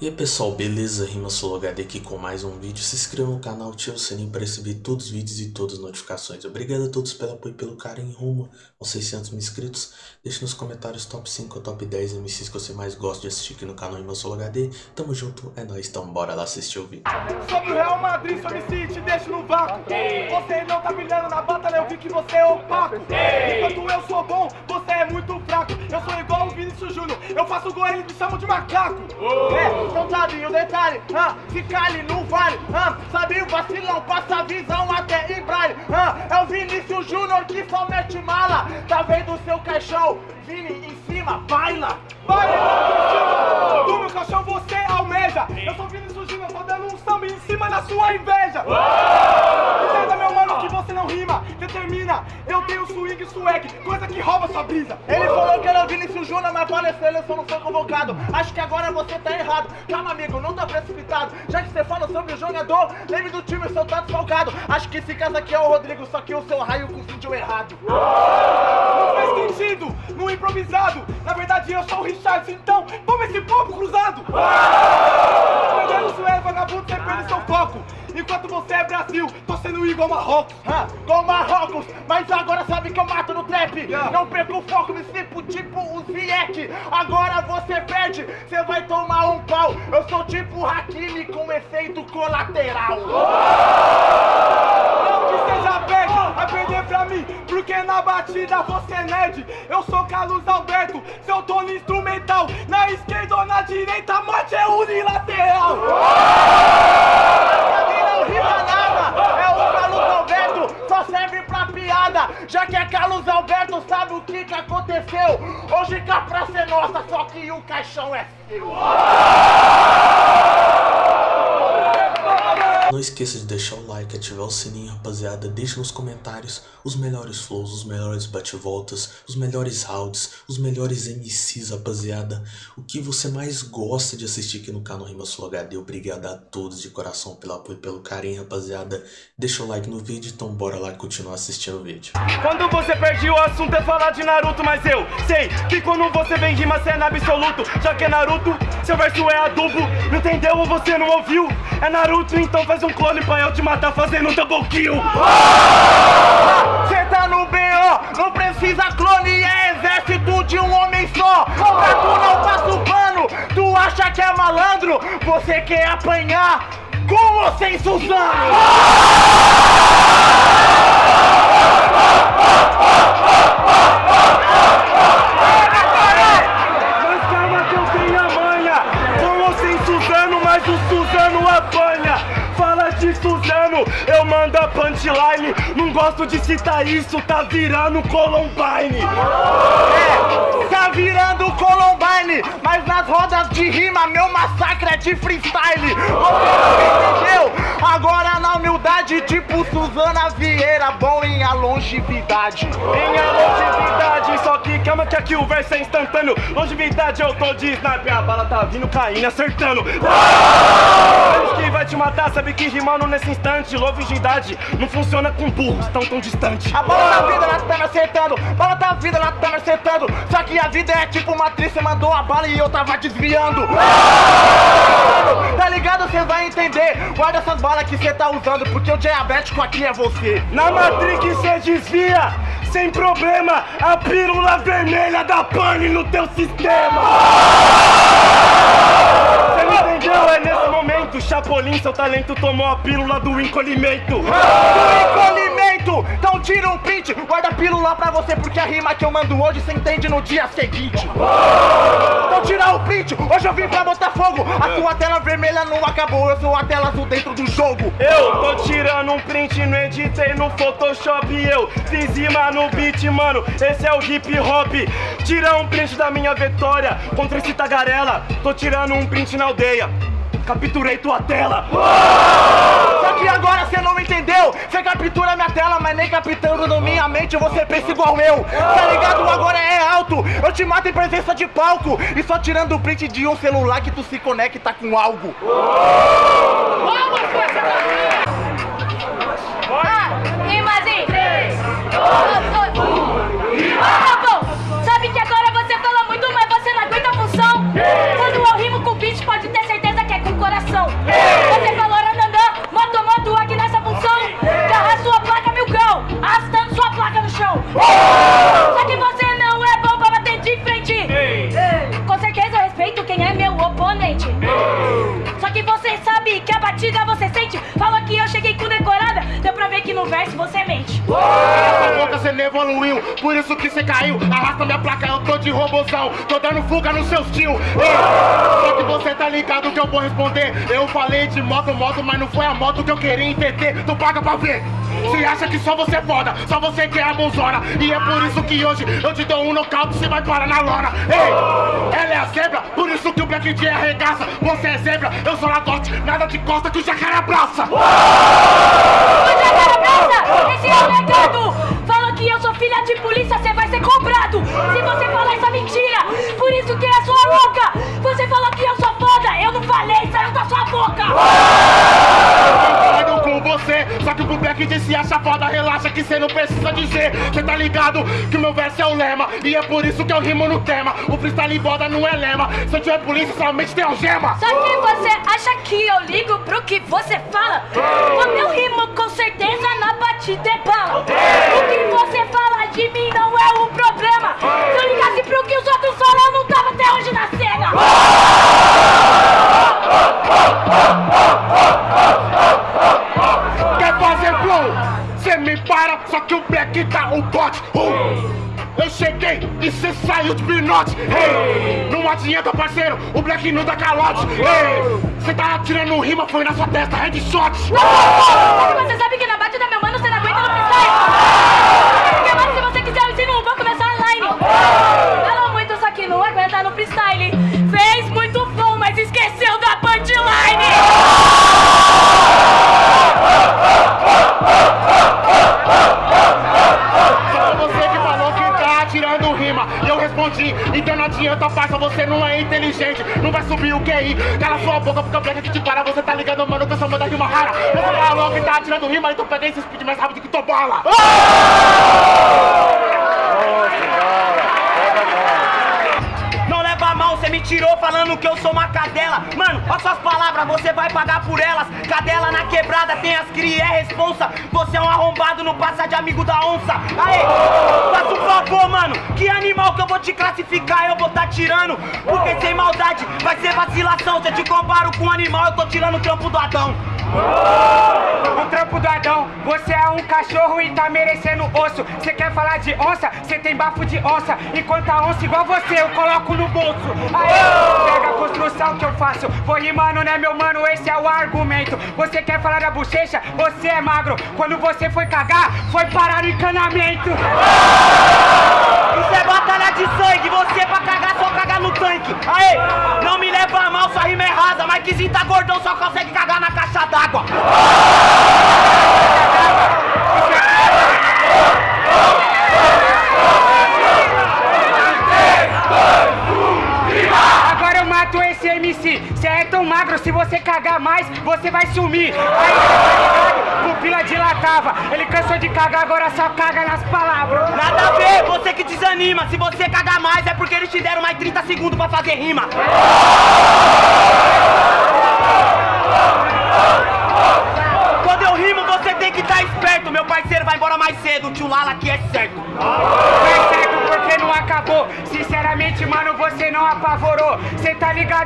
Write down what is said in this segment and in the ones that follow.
E aí pessoal, beleza? Rima HD aqui com mais um vídeo. Se inscreva no canal, ative o sininho para receber todos os vídeos e todas as notificações. Obrigado a todos pelo apoio e pelo carinho rumo aos 600 mil inscritos. Deixe nos comentários top 5 ou top 10 MCs que você mais gosta de assistir aqui no canal Rima HD. Tamo junto, é nóis, então bora lá assistir o vídeo. Sobre o Real Madrid, sobre si, te deixo no vácuo. Você não tá brilhando na batalha, eu vi que você é opaco. Enquanto eu sou bom, você é muito fraco. Eu sou igual o Vinícius Júnior, eu faço gol e eles me chamam de macaco. É, não sabe o detalhe, ah, se cale no vale, ah, sabe o vacilão, passa a visão até em braille, ah, é o Vinícius Júnior que só mete mala, tá vendo o seu caixão, Vini em cima, baila, baila, do meu caixão você almeja, eu sou Vinícius Júnior, tô dando um samba em cima da sua inveja, que você não rima, determina, eu tenho swing swag, coisa que rouba sua brisa, ele falou que era o Vinícius Júnior, mas para a seleção não foi convocado, acho que agora você tá errado, calma amigo, não tá precipitado. Já que você fala sobre o jogador, lembre do time, seu tá desfalcado. Acho que esse caso aqui é o Rodrigo, só que o seu raio confundiu errado. Não faz sentido, no improvisado. Na verdade eu sou o Richard, então toma esse povo cruzado. Perdendo isso é vagabundo, você perde seu foco. Enquanto você é Brasil, tô sendo igual Marrocos. Ah, igual Marrocos, mas agora sabe que eu mato no trap. Yeah. Não perco o foco, me sinto tipo o Ziyech. Agora você perde, você vai tomar um pau. Eu sou tipo Hakimi com efeito colateral. Não que seja bad, vai perder pra mim, porque na batida você é nerd. Eu sou Carlos Alberto, seu tono instrumental. Na esquerda ou na direita, a morte é unilateral. Não rima nada, é o Carlos Alberto, só serve pra piada. Já que é Carlos Alberto, sabe o que que aconteceu? Hoje cá pra ser nossa, só que o caixão é seu. Não esqueça de deixar o like, ativar o sininho, rapaziada. Deixe nos comentários os melhores flows, os melhores bate-voltas, os melhores rounds, os melhores MCs, rapaziada. O que você mais gosta de assistir aqui no canal Rima Sul HD. Obrigado a todos de coração pelo apoio e pelo carinho, rapaziada. Deixa o like no vídeo, então bora lá continuar assistindo o vídeo. Quando você perde o assunto é falar de Naruto, mas eu sei que quando você vem rima você é na absoluto. Já que é Naruto, seu verso é adubo. Não entendeu ou você não ouviu? É Naruto, então faz um clone pra eu te matar fazendo um double kill. Cê tá no BO, não precisa clone, é exército de um homem só. Pra tu não passa o pano, tu acha que é malandro? Você quer apanhar com ou sem Suzano? Mas eu mando a punchline Não gosto de citar isso, tá virando Columbine. É, tá virando Columbine Mas nas rodas de rima, meu massacre é de freestyle. Você não entendeu? Agora na humildade, tipo Suzana Vieira Bom em a longevidade. Em a longevidade, só que calma que aqui o verso é instantâneo. Longevidade eu tô de sniper, a bala tá vindo caindo, acertando. Que vai te matar, sabe que rimando nesse instante Longevidade não funciona com burros tão tão distante. A bala da vida, ela tá me acertando. Bala da vida, ela tá me acertando. Só que a vida é tipo uma atriz, você mandou a bala e eu tava desviando. Tá ligado? Cê vai entender. Guarda essas balas que cê tá usando Porque o diabético aqui é você. Na Matrix cê desvia Sem problema A pílula vermelha da pane no teu sistema. Cê me entendeu? É nesse momento Chapolin, seu talento tomou a pílula do encolhimento. Do encolhimento! Então tira um print Guarda a pílula pra você Porque a rima que eu mando hoje Cê entende no dia seguinte. Então tira o print Hoje eu vim pra botar fogo. A sua tela vermelha não acabou Eu sou a tela azul dentro do jogo. Eu tô tirando um print Não editei no Photoshop Eu fiz rima no beat, mano Esse é o hip hop. Tira um print da minha vitória Contra esse tagarela Tô tirando um print na aldeia Capturei tua tela. Só que agora cê não entendeu. Cê captura minha tela, mas nem captando na minha mente Você pensa igual eu. Tá ligado? Agora é alto. Eu te mato em presença de palco. E só tirando o print de um celular que tu se conecta com algo. Ah, rimas em 3, 2, 1. Tá bom, sabe que agora você fala muito, mas você não aguenta a função. Evoluiu, por isso que cê caiu. Arrasta minha placa, eu tô de robozão. Tô dando fuga nos seus tio. Ei, só que você tá ligado que eu vou responder. Eu falei de moto, moto, mas não foi a moto que eu queria entender. Tu paga pra ver. Cê acha que só você é foda, só você que é a bonzona. E é por isso que hoje eu te dou um nocaute, cê vai parar na lona. Ei, ela é a zebra, por isso que o Black J arregaça. Você é zebra, eu sou lagote, nada de costa que o jacaré abraça. Ô, Jacaré Praça, esse é o legado. De polícia, você vai ser cobrado. Se você falar essa mentira, por isso que é sua louca. Você falou que eu sou foda, eu não falei, saiu da sua boca. Concordo com você, só que pro Black J se acha foda, relaxa que cê não precisa dizer. Cê tá ligado que o meu verso é o lema, e é por isso que eu rimo no tema. O freestyle boda não é lema, se eu tiver polícia somente tem algema. Só que você acha que eu ligo pro que você fala? O meu rimo certeza na batida é bala. O que você fala de mim não é o problema. Se eu ligasse pro que os outros falam, eu não tava até hoje na cena. Quer fazer flow? Cê me para, só que o Black tá o bote. Uh! Eu cheguei e cê saiu de pinote. Hey! Não adianta, parceiro, o Black não dá calote. Hey! Cê tá atirando rima, foi na sua testa, headshot. Você sabe que na é inteligente. Não vai subir o QI. Cala sua boca, porque o Black que te para. Você tá ligando, mano, que eu sou manda rima rara. Você falou que tá atirando rima, então peguei esse speed mais rápido que tua bola. Não me tirou falando que eu sou uma cadela. Mano, olha suas palavras, você vai pagar por elas. Cadela na quebrada, tem as cria, é responsa. Você é um arrombado, não passa de amigo da onça. Aê, faça um favor, mano. Que animal que eu vou te classificar, eu vou tá tirando. Porque sem maldade vai ser vacilação. Se eu te comparo com um animal, eu tô tirando o trampo do Adão. O trampo do Adão, você é um cachorro e tá merecendo osso. Você quer falar de onça? Você tem bafo de onça. Enquanto a onça igual você, eu coloco no bolso. Aê, pega a construção que eu faço. Vou rimando, né, meu mano? Esse é o argumento. Você quer falar da bochecha? Você é magro. Quando você foi cagar, foi parar no encanamento. Isso é batalha de sangue, você pra cagar só cagar no tanque. Aê, não me leva a mal, sua rima é rasa, mas que tá gordão só consegue cagar na caixa d'água. Agora eu mato esse MC. Você é tão magro, se você cagar mais, você vai sumir. Aí, tá? Pupila dilatava. Ele cansou de cagar, agora só caga nas palavras. Nada a ver, você que desanima. Se você cagar mais é porque eles te deram mais 30 segundos pra fazer rima. Quando eu rimo, você tem que estar esperto. Meu parceiro vai embora mais cedo. Tio Lala aqui é. Tá certo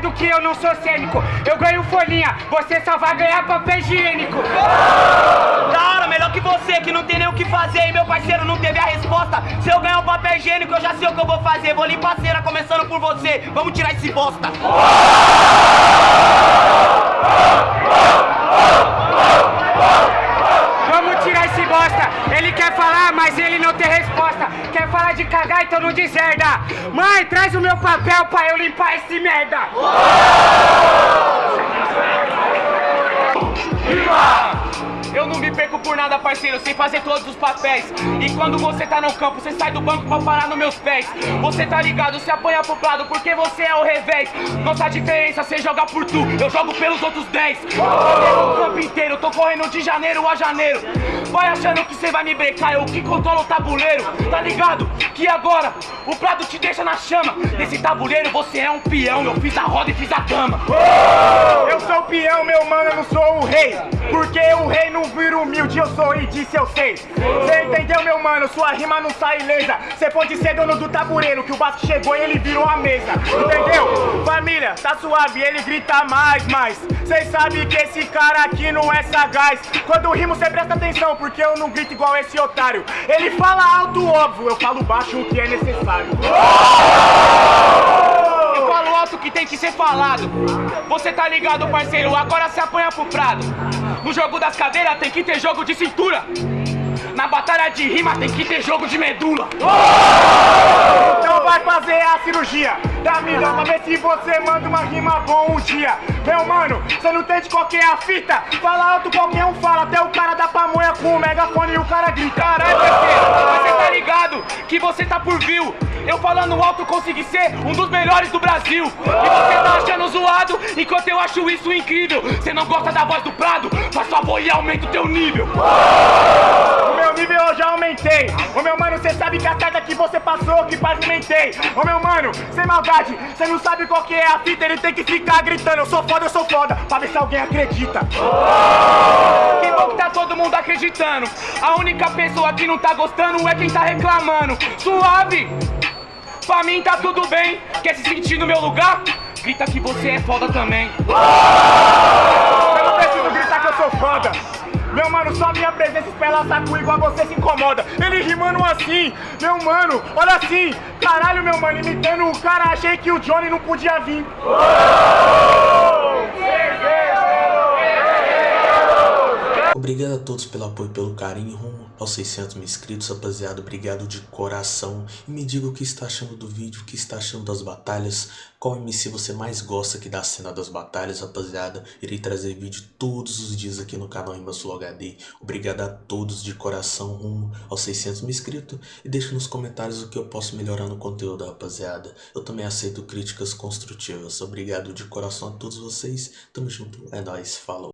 ligado que eu não sou cênico. Eu ganho folhinha, você só vai ganhar papel higiênico. Da hora, melhor que você, que não tem nem o que fazer. E meu parceiro não teve a resposta. Se eu ganhar o papel higiênico, eu já sei o que eu vou fazer. Vou limpar a cera, começando por você. Vamos tirar esse bosta. Vamos tirar esse bosta. Ele quer falar, mas ele não de cagar, então não deserda. Mãe, traz o meu papel pra eu limpar esse merda. Eu não me perco por nada, parceiro, sem fazer todos os papéis. E quando você tá no campo, você sai do banco pra parar nos meus pés. Você tá ligado, se apanha pro lado, porque você é o revés. Nossa diferença, você joga por tu, eu jogo pelos outros 10. Correndo o campo inteiro, tô correndo de janeiro a janeiro. Vai achando que você vai me brecar, eu que controlo o tabuleiro. Tá ligado? Que agora o prato te deixa na chama. Nesse tabuleiro você é um peão, eu fiz a roda e fiz a cama. Eu sou o peão, meu mano, eu não sou o rei. Porque o rei não vira humilde, eu sou e disse eu sei. Cê entendeu, meu mano? Sua rima não sai ilesa. Cê pode ser dono do tabureiro, que o Vasco chegou e ele virou a mesa. Entendeu? Família, tá suave, ele grita mais, mais. Cês sabem que esse cara aqui não é sagaz. Quando rimo, cê presta atenção, porque eu não grito igual esse otário. Ele fala alto, óbvio, eu falo baixo o que é necessário. Eu falo alto que tem que ser falado. Você tá ligado, parceiro? Agora se apanha pro prado. No jogo das cadeiras tem que ter jogo de cintura. Na batalha de rima tem que ter jogo de medula. Então vai fazer a cirurgia da mina pra ver se você manda uma rima bom um dia. Meu mano, você não entende qual que é a fita? Fala alto, qualquer um fala, até o cara da pamonha com o megafone e o cara grita. Caralho, parceiro, você tá ligado que você tá por view. Eu falando alto consegui ser um dos melhores do Brasil. E você tá achando zoado, enquanto eu acho isso incrível. Você não gosta da voz do Prado? Faz sua voz e aumenta o teu nível. O meu nível eu já aumentei. Ô meu mano, cê sabe que a carga que você passou, que pavimentei. Ô meu mano, sem maldade, cê não sabe qual que é a fita, ele tem que ficar gritando. Eu sou foda, eu sou foda, pra ver se alguém acredita. Que bom que tá todo mundo acreditando. A única pessoa que não tá gostando é quem tá reclamando. Suave! Pra mim tá tudo bem. Quer se sentir no meu lugar? Grita que você é foda também. Eu não preciso gritar que eu sou foda. Meu mano, só minha presença espela saco igual você se incomoda. Ele rimando assim, meu mano, olha assim. Caralho, meu mano, imitando o cara, achei que o Johnny não podia vir. Obrigado a todos pelo apoio e pelo carinho rumo aos 600 mil inscritos, rapaziada. Obrigado de coração. E me diga o que está achando do vídeo, o que está achando das batalhas. Qual MC você mais gosta aqui da cena das batalhas, rapaziada. Irei trazer vídeo todos os dias aqui no canal Sul HD. Obrigado a todos de coração rumo aos 600 mil inscritos. E deixe nos comentários o que eu posso melhorar no conteúdo, rapaziada. Eu também aceito críticas construtivas. Obrigado de coração a todos vocês. Tamo junto. É nóis. Falou.